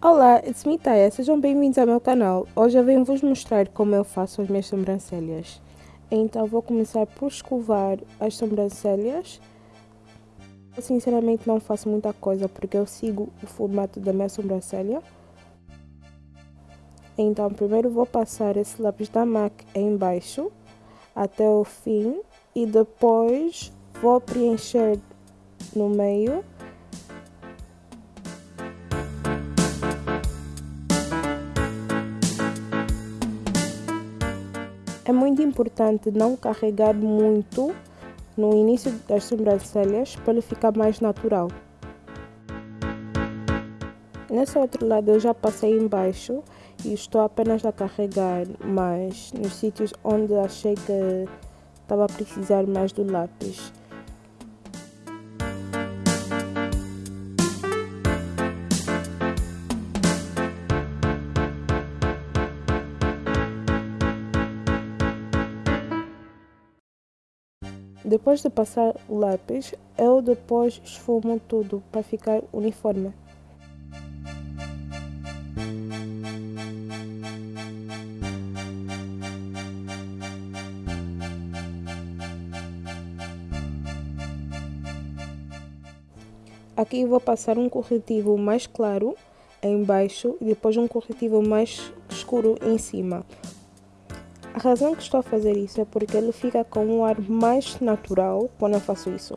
Olá, it's me Taya, sejam bem-vindos ao meu canal. Hoje eu venho vos mostrar como eu faço as minhas sobrancelhas. Então vou começar por escovar as sobrancelhas. Eu sinceramente não faço muita coisa porque eu sigo o formato da minha sobrancelha. Então primeiro vou passar esse lápis da MAC embaixo até o fim e depois vou preencher no meio É muito importante não carregar muito no início das sobrancelhas para ele ficar mais natural. Nesse outro lado eu já passei embaixo e estou apenas a carregar mais nos sítios onde achei que estava a precisar mais do lápis. Depois de passar o lápis, eu depois esfumo tudo para ficar uniforme. Aqui vou passar um corretivo mais claro embaixo e depois um corretivo mais escuro em cima. A razão que estou a fazer isso é porque ele fica com um ar mais natural quando eu faço isso.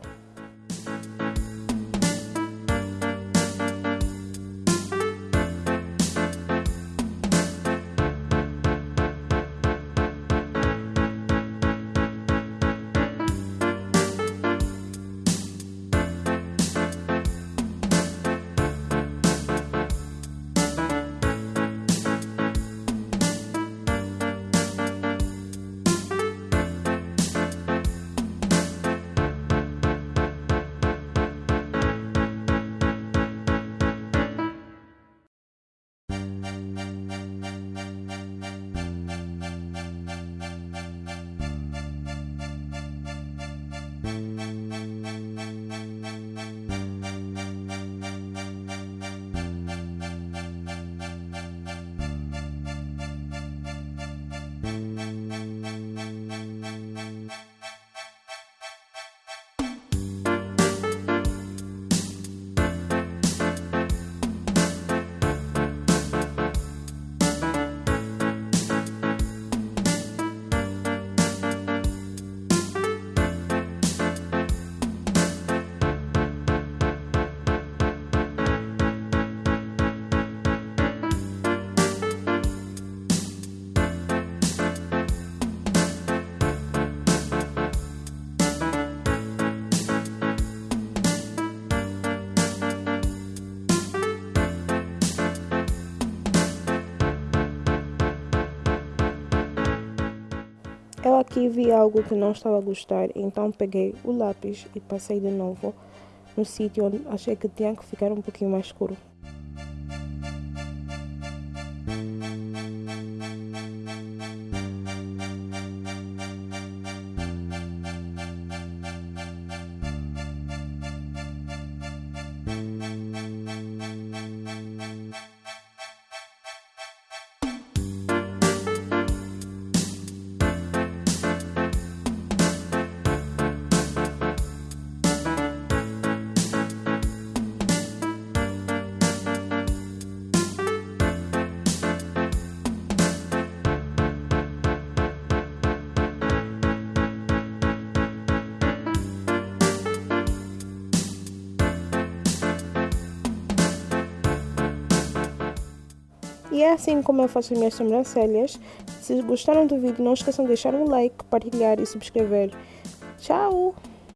Eu aqui vi algo que não estava a gostar, então peguei o lápis e passei de novo no sítio onde achei que tinha que ficar um pouquinho mais escuro. E é assim como eu faço as minhas sobrancelhas. Se gostaram do vídeo, não esqueçam de deixar um like, partilhar e subscrever. Tchau!